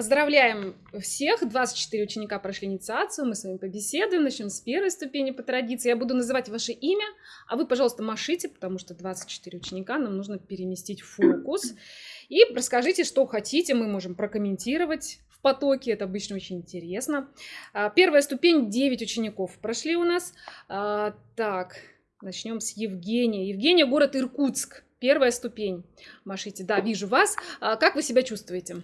Поздравляем всех. 24 ученика прошли инициацию. Мы с вами побеседуем. Начнем с первой ступени по традиции. Я буду называть ваше имя, а вы, пожалуйста, машите, потому что 24 ученика. Нам нужно переместить фокус. И расскажите, что хотите. Мы можем прокомментировать в потоке. Это обычно очень интересно. А, первая ступень 9 учеников прошли у нас. А, так, начнем с Евгения. Евгения, город Иркутск. Первая ступень. Машите. Да, вижу вас. А, как вы себя чувствуете?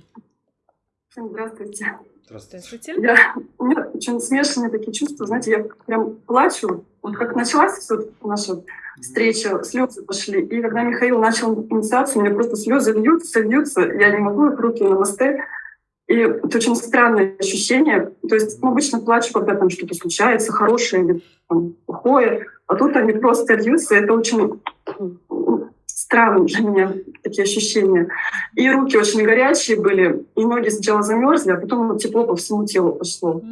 Здравствуйте. Здравствуйте. Я, у меня очень смешанные такие чувства. Знаете, я прям плачу. Вот как началась вот наша встреча, слезы пошли. И когда Михаил начал инициацию, у меня просто слезы льются, льются. Я не могу их руки на мосты. И это очень странное ощущение. То есть ну, обычно плачу, когда там что-то случается, хорошее или там, плохое. А тут они просто льются. Это очень странные для меня такие ощущения. И руки очень горячие были, и ноги сначала замерзли, а потом тепло по всему телу пошло.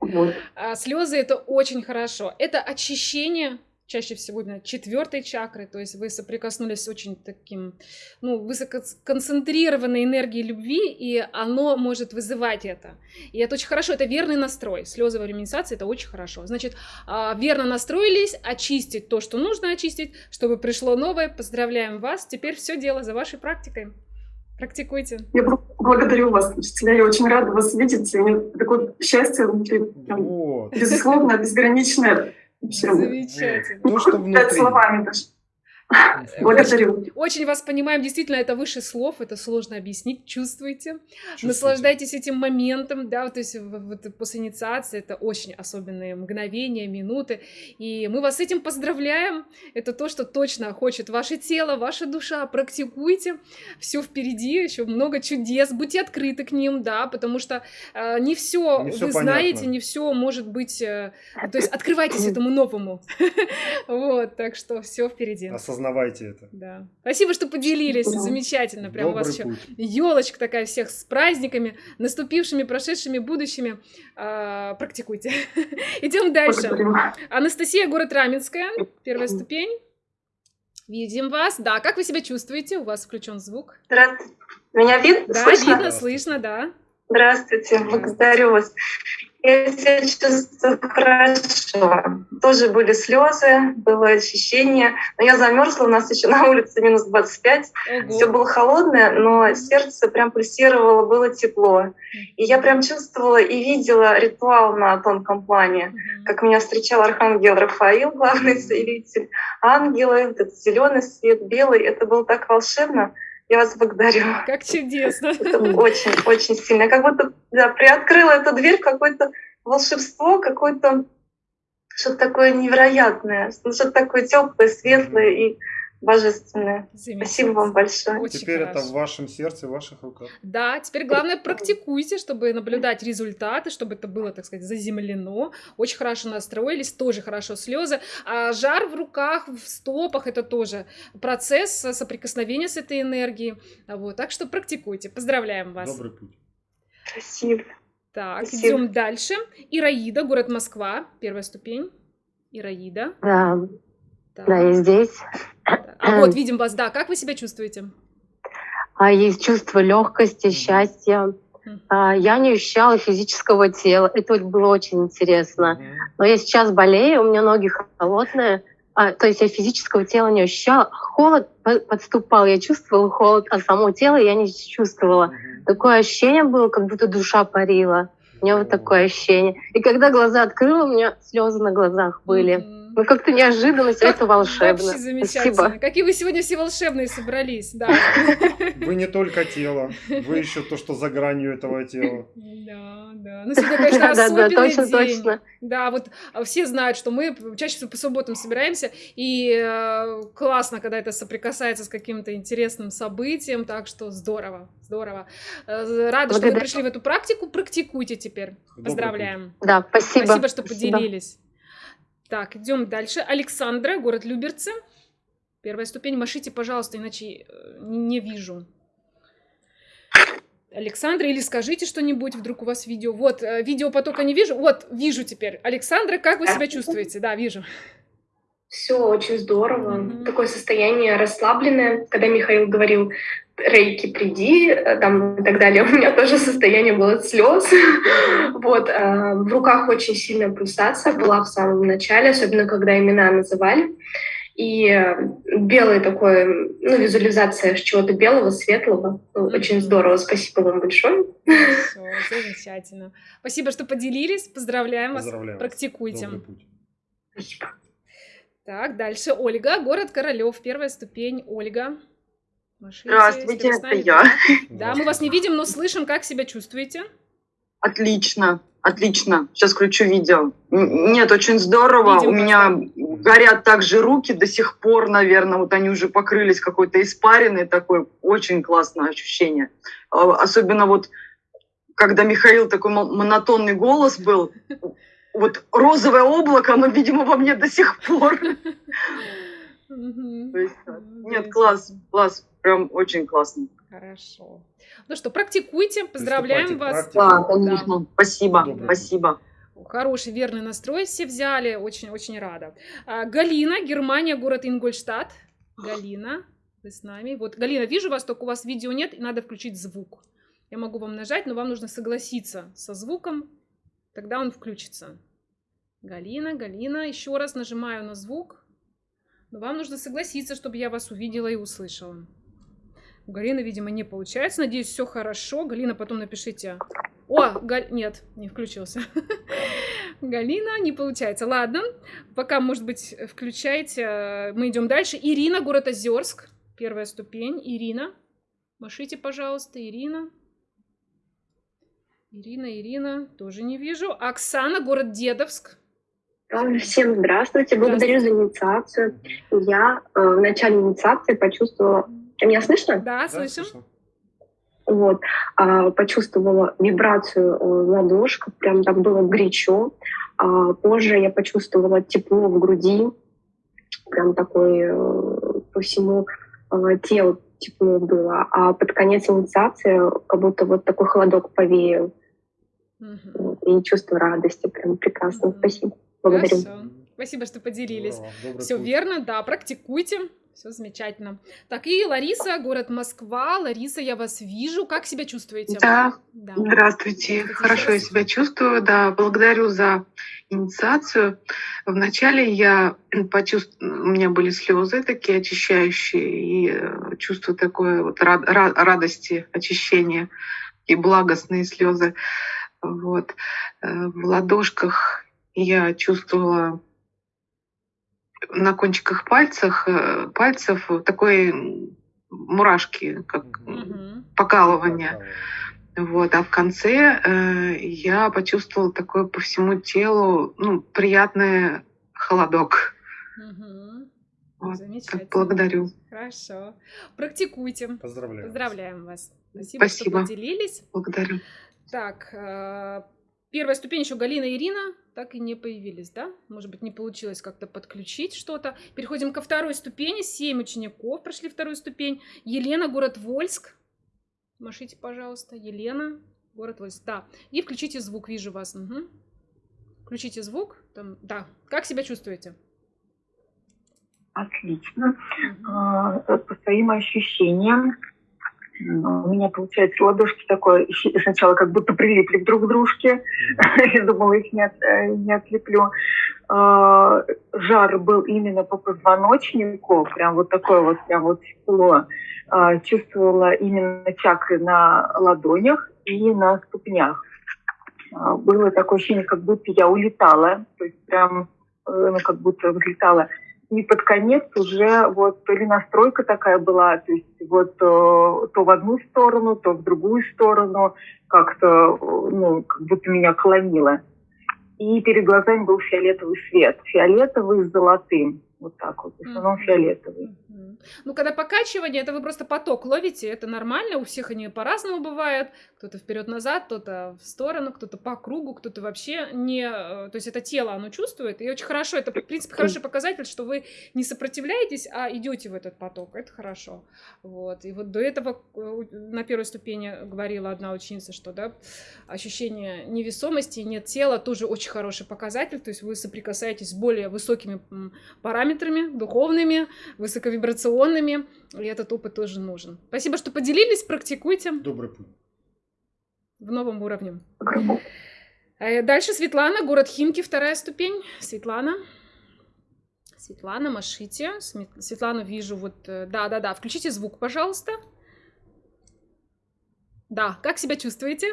Вот. А, слезы это очень хорошо. Это очищение чаще всего именно четвертой чакры, то есть вы соприкоснулись с очень таким, ну, высококонцентрированной энергией любви, и оно может вызывать это. И это очень хорошо, это верный настрой. Слезы во время инициации это очень хорошо. Значит, а, верно настроились, очистить то, что нужно очистить, чтобы пришло новое. Поздравляем вас. Теперь все дело за вашей практикой. Практикуйте. Я благодарю вас, учителя. Я очень рада вас видеть. У меня такое счастье внутри. Вот. Безусловно, безграничное. Замечательно. То, что внутри. Словами даже. Благодарю. Очень, вас понимаем. Действительно, это выше слов, это сложно объяснить. Чувствуйте. Чувствуйте. Наслаждайтесь этим моментом, да, то есть вот после инициации это очень особенные мгновения, минуты. И мы вас с этим поздравляем. Это то, что точно хочет ваше тело, ваша душа. Практикуйте. Все впереди, еще много чудес. Будьте открыты к ним, да, потому что э, не все вы понятно. знаете, не все может быть. Э, то есть открывайтесь этому новому. Вот, так что все впереди осознавайте это. Да. Спасибо, что поделились. Замечательно. Прям Добрый у вас еще елочка такая всех с праздниками, наступившими, прошедшими, будущими. А, практикуйте. Идем дальше. Анастасия, город Раменская. Первая ступень. Видим вас. Да, как вы себя чувствуете? У вас включен звук. Здравствуйте. Меня видно? Да, слышно? видно, слышно, да. Здравствуйте, благодарю вас. Я себя чувствую хорошо. Тоже были слезы, было ощущение. Но я замерзла, у нас еще на улице минус 25. Ого. Все было холодное, но сердце прям пульсировало, было тепло. И я прям чувствовала и видела ритуал на тонком плане, как меня встречал архангел Рафаил, главный целитель, ангелы, этот зеленый свет, белый. Это было так волшебно. Я вас благодарю. Как чудесно. Это очень, очень сильно. Как будто да, приоткрыла эту дверь какое-то волшебство, какое-то что-то такое невероятное, что-то такое теплое, светлое и божественное. Спасибо вам большое. Очень теперь хорошо. это в вашем сердце, в ваших руках. Да, теперь главное практикуйте, чтобы наблюдать результаты, чтобы это было, так сказать, заземлено. Очень хорошо настроились, тоже хорошо слезы. А жар в руках, в стопах, это тоже процесс соприкосновения с этой энергией. Вот, так что практикуйте. Поздравляем вас. Добрый путь. Спасибо. Так, Спасибо. идем дальше. Ираида, город Москва, первая ступень. Ираида. Да, так. Да, я здесь. А вот видим вас, да. Как вы себя чувствуете? А, есть чувство легкости, счастья. А, я не ощущала физического тела. Это было очень интересно. Но я сейчас болею, у меня ноги холодные. А, то есть я физического тела не ощущала. Холод подступал, я чувствовала холод, а само тело я не чувствовала. Такое ощущение было, как будто душа парила. У меня вот такое ощущение. И когда глаза открыла, у меня слезы на глазах были. Ну, как-то неожиданно, все это волшебно. Вообще замечательно. Спасибо. Какие вы сегодня все волшебные собрались, да. Вы не только тело, вы еще то, что за гранью этого тела. Да, да. Ну, сегодня, конечно, особенный да, точно, день. Точно. Да, вот а, все знают, что мы чаще всего по субботам собираемся, и э, классно, когда это соприкасается с каким-то интересным событием, так что здорово, здорово. Э, рада, что вы пришли в эту практику, практикуйте теперь. Поздравляем. Да, спасибо. Спасибо, что поделились. Так, идем дальше. Александра, город Люберцы. Первая ступень. Машите, пожалуйста, иначе э, не вижу. Александра, или скажите что-нибудь, вдруг у вас видео. Вот, э, видео потока не вижу. Вот, вижу теперь. Александра, как вы себя чувствуете? Да, вижу. Все очень здорово. Mm-hmm. Такое состояние расслабленное. Когда Михаил говорил, рейки, приди, э, там и так далее. У меня тоже состояние было слез. вот. А, в руках очень сильная пульсация была в самом начале, особенно когда имена называли. И э, белый такой, ну, визуализация чего-то белого, светлого. Ну, очень здорово. Спасибо вам большое. Все, замечательно. Спасибо, что поделились. Поздравляем, Поздравляем вас. Практикуйте. Спасибо. Так, дальше Ольга, город Королев, первая ступень. Ольга. Машите, Здравствуйте, это я. Да, мы вас не видим, но слышим. Как себя чувствуете? Отлично, отлично. Сейчас включу видео. Нет, очень здорово. Видим У меня горят также руки до сих пор, наверное. Вот они уже покрылись какой-то испариной такой. Очень классное ощущение. А, особенно вот, когда Михаил такой монотонный голос был, вот розовое облако, оно, видимо, во мне до сих пор. нет, класс, класс, прям очень классно. Хорошо. Ну что, практикуйте, поздравляем вас. Да, конечно. Спасибо, спасибо. Хороший, верный настрой все взяли, очень-очень рада. А, Галина, Германия, город Ингольштадт. Галина, вы с нами. Вот, Галина, вижу вас, только у вас видео нет, и надо включить звук. Я могу вам нажать, но вам нужно согласиться со звуком, тогда он включится. Галина, Галина, еще раз нажимаю на звук. Но вам нужно согласиться, чтобы я вас увидела и услышала. У Галины, видимо, не получается. Надеюсь, все хорошо. Галина, потом напишите. О, Галь... нет, не включился. Галина, не получается. Ладно, пока, может быть, включайте. Мы идем дальше. Ирина, город Озерск. Первая ступень. Ирина. Машите, пожалуйста, Ирина. Ирина, Ирина, тоже не вижу. Оксана, город Дедовск. Всем здравствуйте, благодарю за инициацию. Я э, в начале инициации почувствовала... Меня слышно? Да, слышим. Вот, э, почувствовала вибрацию э, в ладошках, прям так было горячо. А позже я почувствовала тепло в груди, прям такой э, по всему э, телу тепло было. А под конец инициации как будто вот такой холодок повеял. Угу. И чувство радости, прям прекрасно. Угу. Спасибо. Благодарю. Хорошо. Спасибо, что поделились. Все верно, да, практикуйте. Все замечательно. Так, и Лариса, город Москва. Лариса, я вас вижу. Как себя чувствуете? Да, да. здравствуйте. Здравствуйте. Хорошо я себя чувствую, да. Благодарю за инициацию. Вначале я почувствовала, у меня были слезы такие очищающие, и э, чувство такое вот рад, радости, очищения, и благостные слезы. Вот. Э, в ладошках я чувствовала на кончиках пальцах, э, пальцев такой мурашки, как угу. покалывание. Вот, а в конце э, я почувствовала такой по всему телу, ну, приятный холодок. Угу. Вот, так благодарю. Хорошо. Практикуйте. Поздравляем. Поздравляем вас. Спасибо, Спасибо. что поделились. Благодарю. Так, э, первая ступень еще Галина и Ирина так и не появились, да? Может быть, не получилось как-то подключить что-то. Переходим ко второй ступени. Семь учеников прошли вторую ступень. Елена, город Вольск. Машите, пожалуйста. Елена, город Вольск. Да. И включите звук, вижу вас. Угу. Включите звук. Там, да. Как себя чувствуете? Отлично. Угу. По своим ощущениям, у меня, получается, ладошки такое, сначала как будто прилипли друг к дружке. Я думала, их не, от, э, не отлеплю. А, жар был именно по позвоночнику, прям вот такое вот, прям вот тепло. А, чувствовала именно чакры на ладонях и на ступнях. А, было такое ощущение, как будто я улетала, то есть прям э, ну, как будто взлетала и под конец уже вот перенастройка такая была, то есть вот э, то в одну сторону, то в другую сторону, как-то, ну, как будто меня клонило. И перед глазами был фиолетовый свет, фиолетовый с золотым, вот так вот, в основном фиолетовый. Ну, когда покачивание, это вы просто поток ловите, это нормально, у всех они по-разному бывают. Кто-то вперед-назад, кто-то в сторону, кто-то по кругу, кто-то вообще не... Э, то есть это тело, оно чувствует, и очень хорошо, это, в принципе, хороший показатель, что вы не сопротивляетесь, а идете в этот поток, это хорошо. Вот, и вот до этого э, на первой ступени говорила одна ученица, что, да, ощущение невесомости, нет тела, тоже очень хороший показатель, то есть вы соприкасаетесь с более высокими параметрами, духовными, высоковибрационными, и этот опыт тоже нужен. Спасибо, что поделились, практикуйте. Добрый путь. В новом уровне. Э, дальше Светлана, город Химки, вторая ступень. Светлана. Светлана, машите. Светлану вижу вот... Да-да-да, э, включите звук, пожалуйста. Да, как себя чувствуете?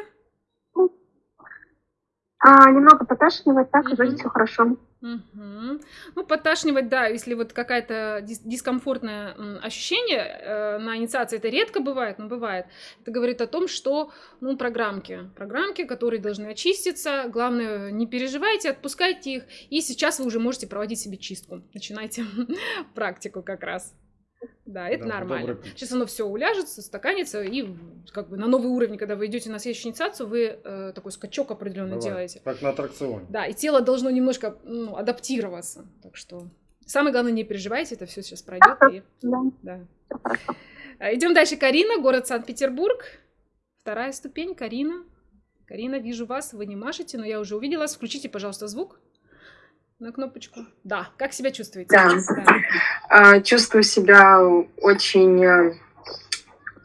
А, немного поташнивать, так mm-hmm. вроде все хорошо. Угу. Ну, подташнивать, да, если вот какая-то дис- дискомфортное ощущение э, на инициации, это редко бывает, но бывает. Это говорит о том, что, ну, программки, программки, которые должны очиститься, главное, не переживайте, отпускайте их, и сейчас вы уже можете проводить себе чистку. Начинайте практику как раз. Да, это да, нормально. Сейчас оно все уляжется, стаканится, и как бы на новый уровень, когда вы идете на следующую инициацию, вы э, такой скачок определенно Бывает. делаете. Как на аттракционе. Да, и тело должно немножко ну, адаптироваться. Так что самое главное, не переживайте, это все сейчас пройдет. И... Да. А, Идем дальше. Карина, город Санкт-Петербург. Вторая ступень. Карина. Карина, вижу вас, вы не машете, но я уже увидела вас. Включите, пожалуйста, звук на кнопочку. Да, как себя чувствуете? Да, да. А, чувствую себя очень э,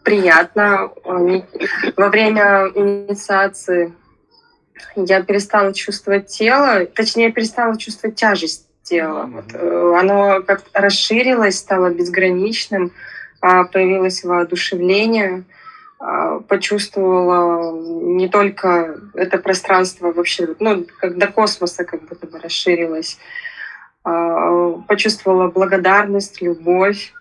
приятно. Во время инициации я перестала чувствовать тело, точнее, перестала чувствовать тяжесть тела. Mm-hmm. Вот, э, оно как расширилось, стало безграничным, а, появилось воодушевление. А, почувствовала не только это пространство вообще, ну, как до космоса как будто бы расширилось. А, почувствовала благодарность, любовь.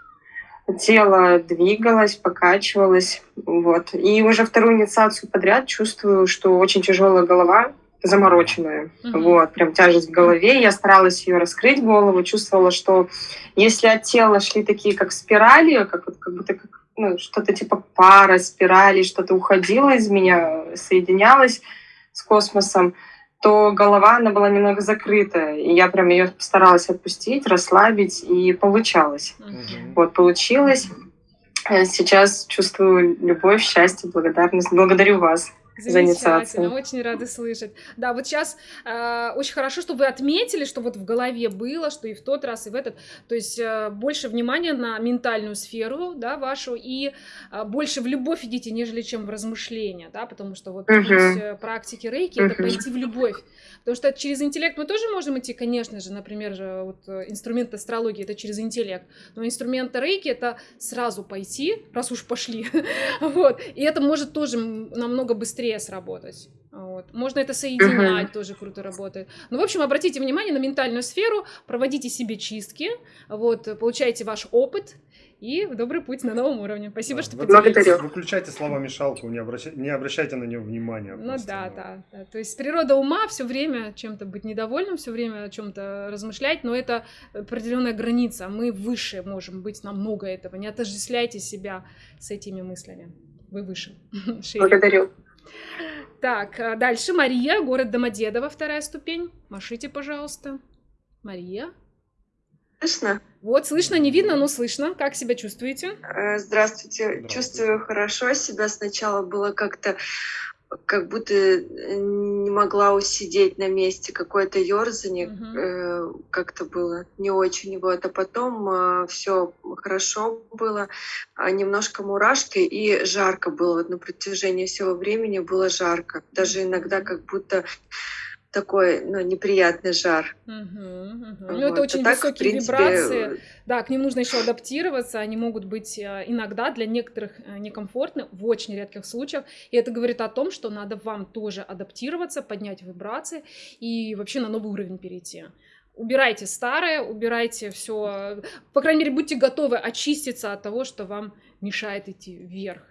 Тело двигалось, покачивалось. Вот. И уже вторую инициацию подряд чувствую, что очень тяжелая голова, замороченная. Mm-hmm. Вот, прям тяжесть в голове. Я старалась ее раскрыть голову, чувствовала, что если от тела шли такие как спирали, как, как будто как ну, что-то типа пара, спирали, что-то уходило из меня, соединялось с космосом, то голова, она была немного закрыта. И я прям ее старалась отпустить, расслабить, и получалось. Mm-hmm. Вот, получилось. Сейчас чувствую любовь, счастье, благодарность. Благодарю вас. Замечательно, очень рада слышать. Да, вот сейчас э, очень хорошо, что вы отметили, что вот в голове было, что и в тот раз, и в этот. То есть э, больше внимания на ментальную сферу, да, вашу, и э, больше в любовь идите, нежели чем в размышления, да, потому что вот uh-huh. путь э, практики рейки uh-huh. это пойти в любовь. Потому что через интеллект мы тоже можем идти, конечно же, например, же, вот э, инструмент астрологии это через интеллект, но инструмент рейки это сразу пойти, раз уж пошли, вот, и это может тоже намного быстрее быстрее сработать. Вот. Можно это соединять, uh-huh. тоже круто работает. Ну, в общем, обратите внимание на ментальную сферу, проводите себе чистки, вот, получайте ваш опыт, и добрый путь на новом уровне. Спасибо, да, что поделились. Выключайте слова-мешалку, не, обращай, не обращайте на нее внимания. Ну просто, да, да, да. То есть природа ума все время чем-то быть недовольным, все время о чем-то размышлять, но это определенная граница. Мы выше можем быть намного этого. Не отождествляйте себя с этими мыслями. Вы выше. Благодарю. Так, а дальше Мария, город Домодедово, вторая ступень. Машите, пожалуйста. Мария. Слышно? Вот, слышно, не видно, но слышно. Как себя чувствуете? Здравствуйте. Здравствуйте. Чувствую хорошо себя. Сначала было как-то как будто э, не могла усидеть на месте, какое-то ерзание угу. э, как-то было не очень. Вот. А потом э, все хорошо было, а немножко мурашки и жарко было. Вот на протяжении всего времени было жарко. Даже иногда как будто такой ну, неприятный жар. Угу, угу. Вот. Ну, это очень а высокие так, принципе... вибрации. Да, к ним нужно еще адаптироваться. Они могут быть э, иногда для некоторых э, некомфортны, в очень редких случаях. И это говорит о том, что надо вам тоже адаптироваться, поднять вибрации и вообще на новый уровень перейти убирайте старое, убирайте все, по крайней мере, будьте готовы очиститься от того, что вам мешает идти вверх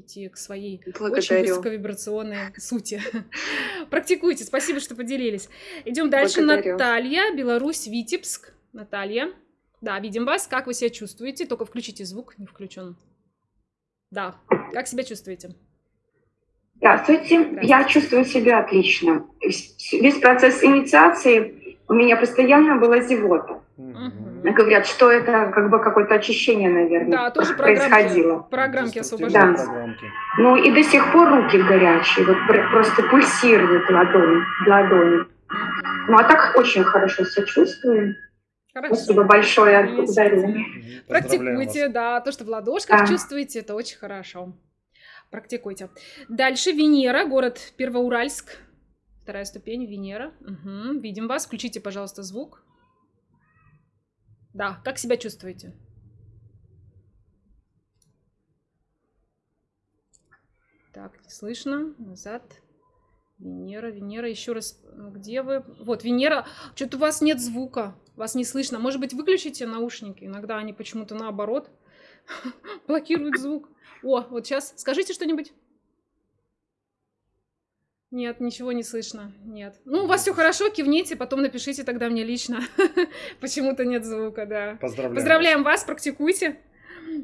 идти к своей Благодарю. очень высоковибрационной сути. Практикуйте. Спасибо, что поделились. Идем дальше. Благодарю. Наталья, Беларусь, Витебск. Наталья. Да, видим вас. Как вы себя чувствуете? Только включите звук, не включен. Да, как себя чувствуете? Здравствуйте. Я чувствую себя отлично. Весь процесс инициации у меня постоянно была зевота. Угу. Говорят, что это как бы какое-то очищение, наверное, да, тоже происходило. Программки освобождаются. Да. Программки. Ну и до сих пор руки горячие, вот просто пульсируют ладони. ладони. Ну а так очень хорошо себя чувствую. Хорошо. Спасибо большое, благодарю. Практикуйте, да, то, что в ладошках да. чувствуете, это очень хорошо. Практикуйте. Дальше Венера, город Первоуральск. Вторая ступень, Венера. Угу. Видим вас. Включите, пожалуйста, звук. Да, как себя чувствуете? Так, не слышно. Назад. Венера, Венера, еще раз, где вы? Вот, Венера, что-то у вас нет звука, вас не слышно. Может быть, выключите наушники? Иногда они почему-то наоборот блокируют звук. О, вот сейчас, скажите что-нибудь. Нет, ничего не слышно. Нет. Ну, у вас все хорошо, кивните, потом напишите тогда мне лично. Почему-то нет звука, да. Поздравляем. Поздравляем вас, практикуйте.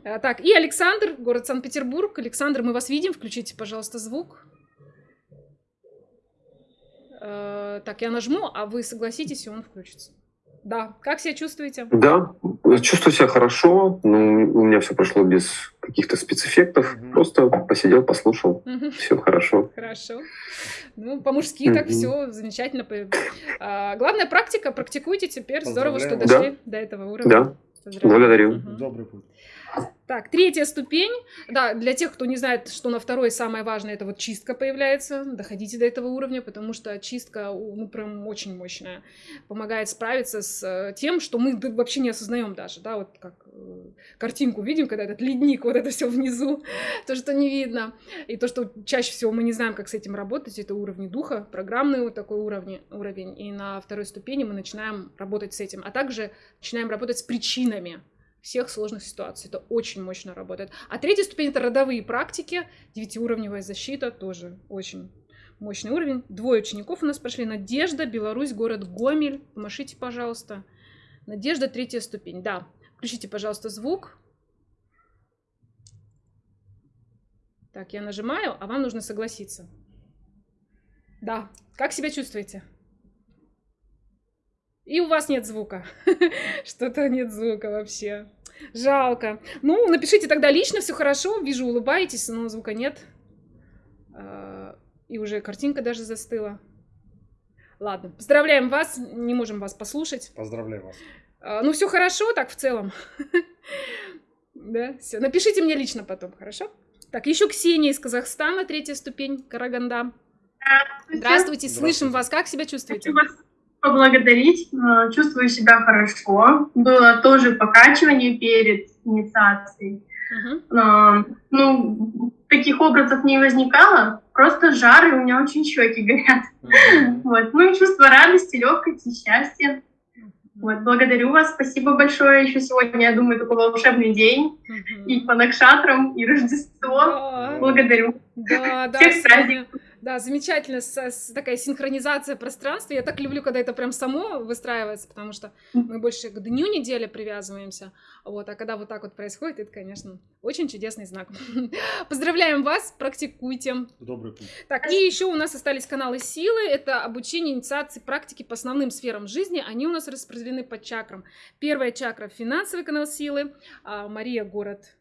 А, так, и Александр, город Санкт-Петербург. Александр, мы вас видим. Включите, пожалуйста, звук. Э, так, я нажму, а вы согласитесь, и он включится. Да. Как себя чувствуете? Да, чувствую себя хорошо. Ну, у меня все прошло без каких-то спецэффектов. Угу. Просто посидел, послушал. Угу. Все хорошо. Хорошо. Ну, по-мужски угу. так все замечательно. А, главная практика. Практикуйте теперь. Здорово, что дошли да. до этого уровня. Да. Благодарю. Угу. Добрый путь. Так, третья ступень. Да, для тех, кто не знает, что на второй самое важное, это вот чистка появляется. Доходите до этого уровня, потому что чистка, ну, прям очень мощная. Помогает справиться с э, тем, что мы вообще не осознаем даже, да, вот как э, картинку видим, когда этот ледник, вот это все внизу, то, что не видно. И то, что чаще всего мы не знаем, как с этим работать, это уровни духа, программный вот такой уровень, уровень. И на второй ступени мы начинаем работать с этим, а также начинаем работать с причинами всех сложных ситуаций. Это очень мощно работает. А третья ступень — это родовые практики. Девятиуровневая защита тоже очень мощный уровень. Двое учеников у нас прошли. Надежда, Беларусь, город Гомель. Помашите, пожалуйста. Надежда, третья ступень. Да. Включите, пожалуйста, звук. Так, я нажимаю, а вам нужно согласиться. Да. Как себя чувствуете? И у вас нет звука. Что-то нет звука вообще. Жалко. Ну, напишите тогда лично, все хорошо. Вижу, улыбаетесь, но звука нет. А, и уже картинка даже застыла. Ладно, поздравляем вас. Не можем вас послушать. Поздравляю вас. А, ну, все хорошо так в целом. Да, все. Напишите мне лично потом, хорошо? Так, еще Ксения из Казахстана, третья ступень, Караганда. Здравствуйте. Здравствуйте, слышим вас. Как себя чувствуете? Поблагодарить. Э, чувствую себя хорошо. Было тоже покачивание перед инициацией. Uh-huh. Ну, таких образов не возникало, просто жар, и у меня очень щеки горят. Uh-huh. Вот. Ну и чувство радости, легкости, счастья. Вот, благодарю вас, спасибо большое. Еще сегодня, я думаю, такой волшебный день. Uh-huh. И по Накшатрам, и Рождество. Uh-huh. Благодарю. Да, да, Всех праздников. Да, замечательно, с, с, такая синхронизация пространства. Я так люблю, когда это прям само выстраивается, потому что мы больше к дню недели привязываемся. Вот, а когда вот так вот происходит, это, конечно, очень чудесный знак. Поздравляем вас, практикуйте. Добрый путь. Так, и еще у нас остались каналы силы. Это обучение, инициации, практики по основным сферам жизни. Они у нас распределены по чакрам. Первая чакра – финансовый канал силы. А, Мария, город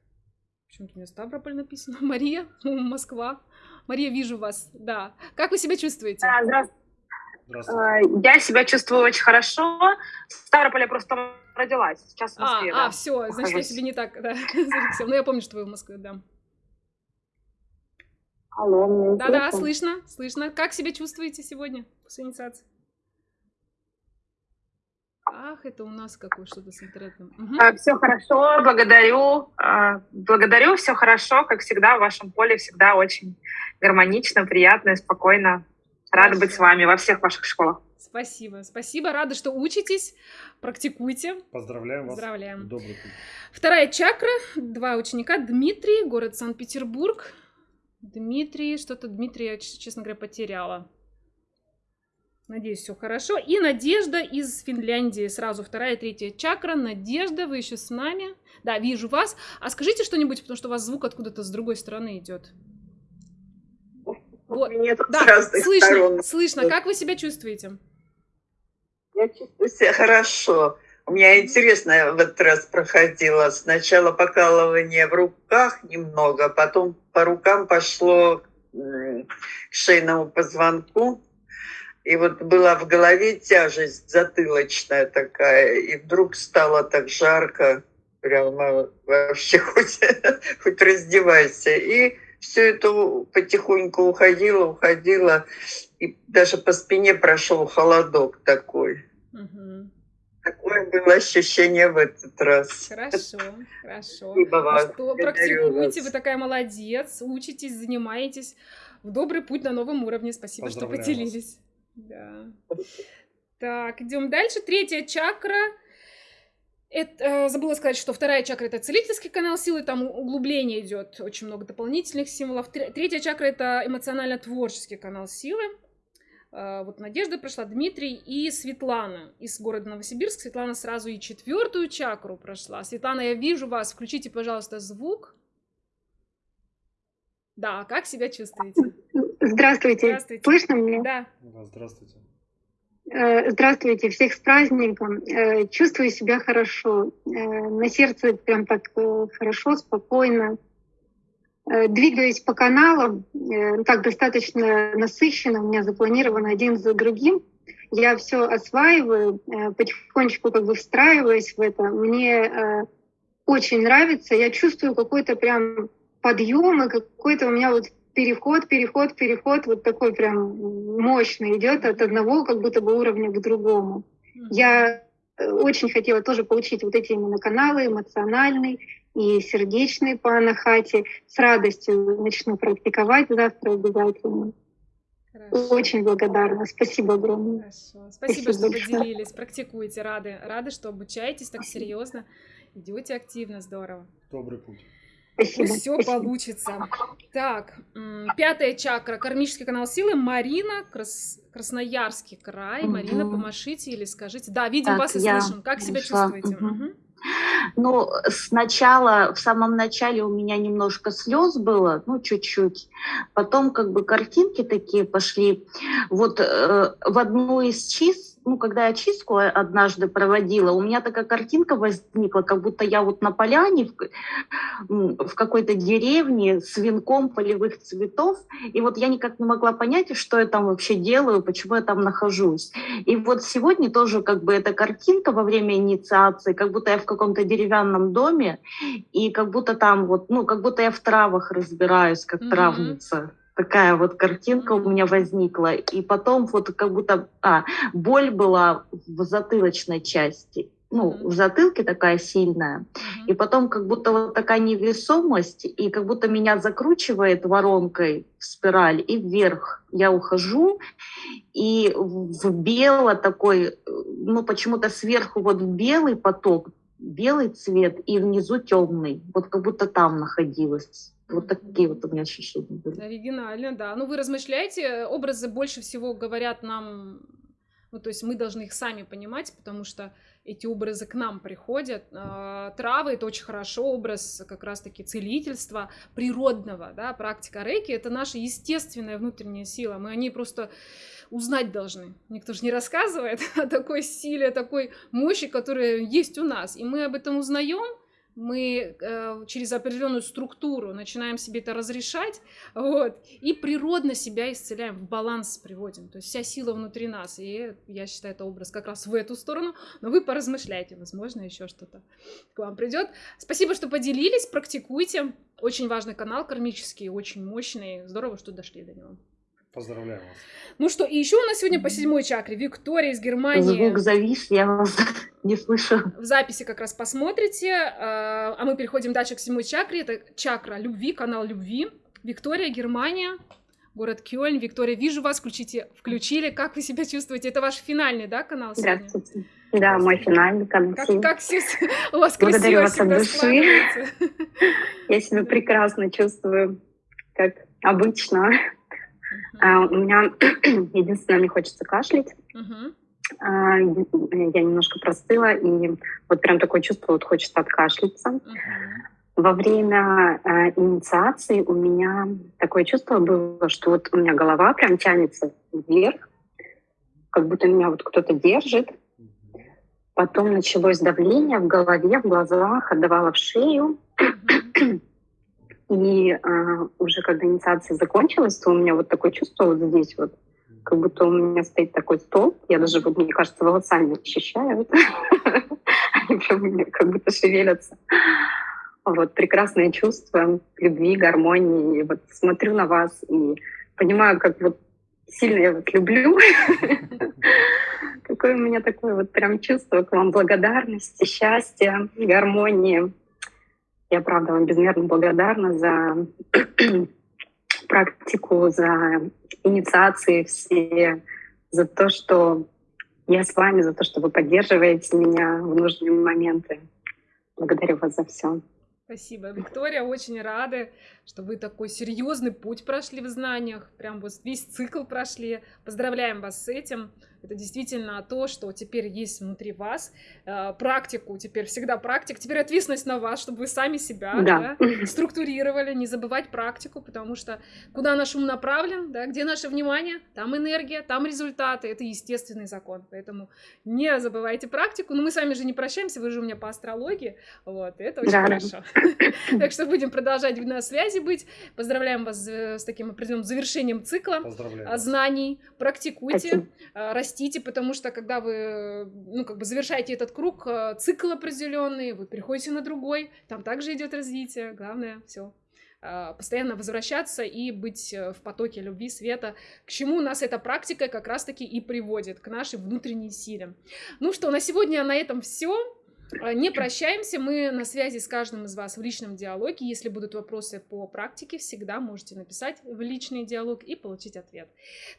Почему-то у меня Ставрополь написано. Мария, Москва. Мария, вижу вас, да. Как вы себя чувствуете? А, здравствуйте. здравствуйте. Я себя чувствую очень хорошо. В Ставрополе просто родилась, сейчас в а, Москве. А, да, а все, значит, я себе не так, да. Ну, я помню, что вы в Москве, да. Алло, Да-да, слышно, слышно. Как себя чувствуете сегодня после инициации? Ах, это у нас какое что-то с интернетом. Угу. Все хорошо, благодарю. А, благодарю, все хорошо, как всегда, в вашем поле всегда очень гармонично, приятно, спокойно. Рада Спасибо. быть с вами во всех ваших школах. Спасибо, спасибо, рада, что учитесь, практикуйте. Поздравляем вас. Поздравляем. Добрый путь. Вторая чакра, два ученика, Дмитрий, город Санкт-Петербург. Дмитрий, что-то Дмитрий, я, честно говоря, потеряла. Надеюсь, все хорошо. И Надежда из Финляндии. Сразу вторая, третья чакра. Надежда, вы еще с нами. Да, вижу вас. А скажите что-нибудь, потому что у вас звук откуда-то с другой стороны идет. Вот. Да, слышно, сторон. слышно. Как вы себя чувствуете? Я чувствую себя хорошо. У меня интересно в этот раз проходило. Сначала покалывание в руках немного, потом по рукам пошло к шейному позвонку. И вот была в голове тяжесть затылочная такая, и вдруг стало так жарко, прямо вообще хоть, хоть раздевайся. И все это потихоньку уходило, уходило, и даже по спине прошел холодок такой. Угу. Такое было ощущение в этот раз. Хорошо, хорошо. Спасибо ну вам. Что, практикуйте, вы такая молодец, учитесь, занимаетесь. В добрый путь на новом уровне. Спасибо, что поделились. Да. Так, идем дальше. Третья чакра. Это, э, забыла сказать, что вторая чакра это целительский канал силы, там углубление идет, очень много дополнительных символов. Третья чакра это эмоционально-творческий канал силы. Э, вот Надежда прошла, Дмитрий и Светлана из города Новосибирск. Светлана сразу и четвертую чакру прошла. Светлана, я вижу вас. Включите, пожалуйста, звук. Да, как себя чувствуете? Здравствуйте. Здравствуйте. Слышно меня? Да. да. Здравствуйте. Э, здравствуйте, всех с праздником. Э, чувствую себя хорошо. Э, на сердце прям так хорошо, спокойно. Двигаюсь по каналам, так достаточно насыщенно, у меня запланировано один за другим. Я все осваиваю, потихонечку как бы встраиваюсь в это. Мне очень нравится, я чувствую какой-то прям подъем и какой-то у меня вот переход, переход, переход вот такой прям мощный идет от одного как будто бы уровня к другому. Я э, очень хотела тоже получить вот эти именно каналы эмоциональный и сердечный по Анахате. С радостью начну практиковать завтра обязательно. Хорошо. Очень благодарна. Спасибо огромное. Хорошо. Спасибо, Спасибо что большое. поделились. Практикуйте. Рады, рады, что обучаетесь так серьезно. Идете активно. Здорово. Добрый путь. Спасибо. Все получится. Так, пятая чакра, кармический канал силы. Марина, Крас... Красноярский край. Угу. Марина, помашите или скажите. Да, видим так, вас и слышим. Как себя чувствуете? Угу. Угу. Ну, сначала, в самом начале у меня немножко слез было, ну, чуть-чуть. Потом как бы картинки такие пошли. Вот э, в одну из чист ну, когда я чистку однажды проводила, у меня такая картинка возникла, как будто я вот на поляне в, в какой-то деревне с венком полевых цветов, и вот я никак не могла понять, что я там вообще делаю, почему я там нахожусь. И вот сегодня тоже как бы эта картинка во время инициации, как будто я в каком-то деревянном доме, и как будто там вот, ну, как будто я в травах разбираюсь, как mm-hmm. травница такая вот картинка у меня возникла. И потом вот как будто а, боль была в затылочной части. Ну, в затылке такая сильная. И потом как будто вот такая невесомость, и как будто меня закручивает воронкой в спираль и вверх. Я ухожу, и в бело такой, ну, почему-то сверху вот белый поток, белый цвет, и внизу темный. Вот как будто там находилась. Вот такие вот у меня ощущения были. Оригинально, да. Ну, вы размышляете, образы больше всего говорят нам, ну, то есть мы должны их сами понимать, потому что эти образы к нам приходят. А, травы — это очень хорошо, образ как раз-таки целительства природного, да, практика рейки — это наша естественная внутренняя сила, мы о ней просто узнать должны. Никто же не рассказывает о такой силе, о такой мощи, которая есть у нас, и мы об этом узнаем, мы э, через определенную структуру начинаем себе это разрешать, вот, и природно себя исцеляем, в баланс приводим, то есть вся сила внутри нас, и я считаю, это образ как раз в эту сторону, но вы поразмышляйте, возможно, еще что-то к вам придет. Спасибо, что поделились, практикуйте, очень важный канал кармический, очень мощный, здорово, что дошли до него. Поздравляю вас. Ну что, и еще у нас сегодня по седьмой чакре Виктория из Германии. Звук завис, я вас не слышу. В записи как раз посмотрите. А, а мы переходим дальше к седьмой чакре. Это чакра любви, канал любви. Виктория, Германия, город Кёльн. Виктория, вижу вас, включите, включили. Как вы себя чувствуете? Это ваш финальный, да, канал сегодня? Здравствуйте. Да, мой финальный канал. Как, как все, у вас Благодарю вас от души. Я себя прекрасно чувствую, как обычно. А, у меня единственное, мне хочется кашлять. Угу. А, я немножко простыла, и вот прям такое чувство, вот хочется откашляться. Угу. Во время э, инициации у меня такое чувство было, что вот у меня голова прям тянется вверх, как будто меня вот кто-то держит. Потом началось давление в голове, в глазах, отдавало в шею. И э, уже когда инициация закончилась, то у меня вот такое чувство вот здесь вот, как будто у меня стоит такой стол. Я даже, вот, мне кажется, волосами ощущаю. Они прям как будто шевелятся. Вот прекрасное чувство любви, гармонии. И вот смотрю на вас и понимаю, как вот сильно я вас люблю. Какое у меня такое вот прям чувство к вам благодарности, счастья, гармонии. Я, правда, вам безмерно благодарна за практику, за инициации все, за то, что я с вами, за то, что вы поддерживаете меня в нужные моменты. Благодарю вас за все. Спасибо, Виктория, очень рады, что вы такой серьезный путь прошли в знаниях, прям вот весь цикл прошли. Поздравляем вас с этим. Это действительно то, что теперь есть внутри вас. Э, практику, теперь всегда практик. Теперь ответственность на вас, чтобы вы сами себя да. Да, структурировали. Не забывать практику, потому что куда наш ум направлен, да, где наше внимание, там энергия, там результаты. Это естественный закон. Поэтому не забывайте практику. Но мы с вами же не прощаемся, вы же у меня по астрологии. Вот, это очень да. хорошо. Так что будем продолжать на связи быть. Поздравляем вас с таким определенным завершением цикла знаний. Практикуйте, растите, потому что когда вы, ну, как бы завершаете этот круг, э, цикл определенный, вы переходите на другой, там также идет развитие, главное, все постоянно возвращаться и быть э, в потоке любви, света, к чему нас эта практика как раз-таки и приводит, к нашей внутренней силе. Ну что, на сегодня на этом все. А, не прощаемся, мы на связи с каждым из вас в личном диалоге. Если будут вопросы по практике, всегда можете написать в личный диалог и получить ответ.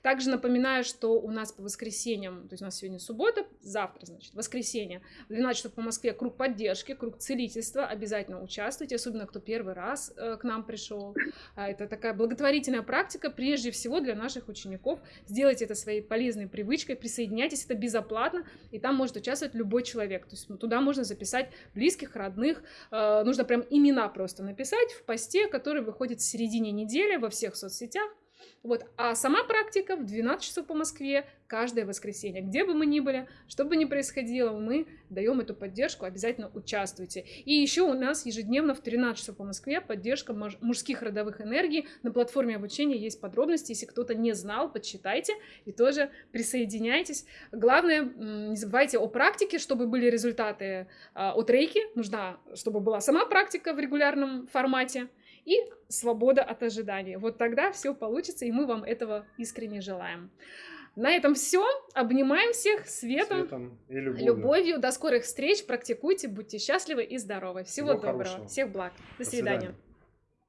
Также напоминаю, что у нас по воскресеньям, то есть у нас сегодня суббота, завтра, значит, воскресенье, в 12 часов по Москве круг поддержки, круг целительства. Обязательно участвуйте, особенно кто первый раз э, к нам пришел. А, это такая благотворительная практика, прежде всего для наших учеников. Сделайте это своей полезной привычкой, присоединяйтесь, это безоплатно, и там может участвовать любой человек. То есть ну, туда можно нужно записать близких, родных, э, нужно прям имена просто написать в посте, который выходит в середине недели во всех соцсетях. Вот. А сама практика в 12 часов по Москве каждое воскресенье. Где бы мы ни были, что бы ни происходило, мы даем эту поддержку, обязательно участвуйте. И еще у нас ежедневно в 13 часов по Москве поддержка мужских родовых энергий. На платформе обучения есть подробности. Если кто-то не знал, подчитайте и тоже присоединяйтесь. Главное, не забывайте о практике, чтобы были результаты а, от рейки. Нужна, чтобы была сама практика в регулярном формате и свобода от ожиданий. Вот тогда все получится, и мы вам этого искренне желаем. На этом все. Обнимаем всех светом, светом и любовью. любовью. До скорых встреч. Практикуйте, будьте счастливы и здоровы. Всего, Всего доброго. Хорошего. Всех благ. До, До свидания. свидания.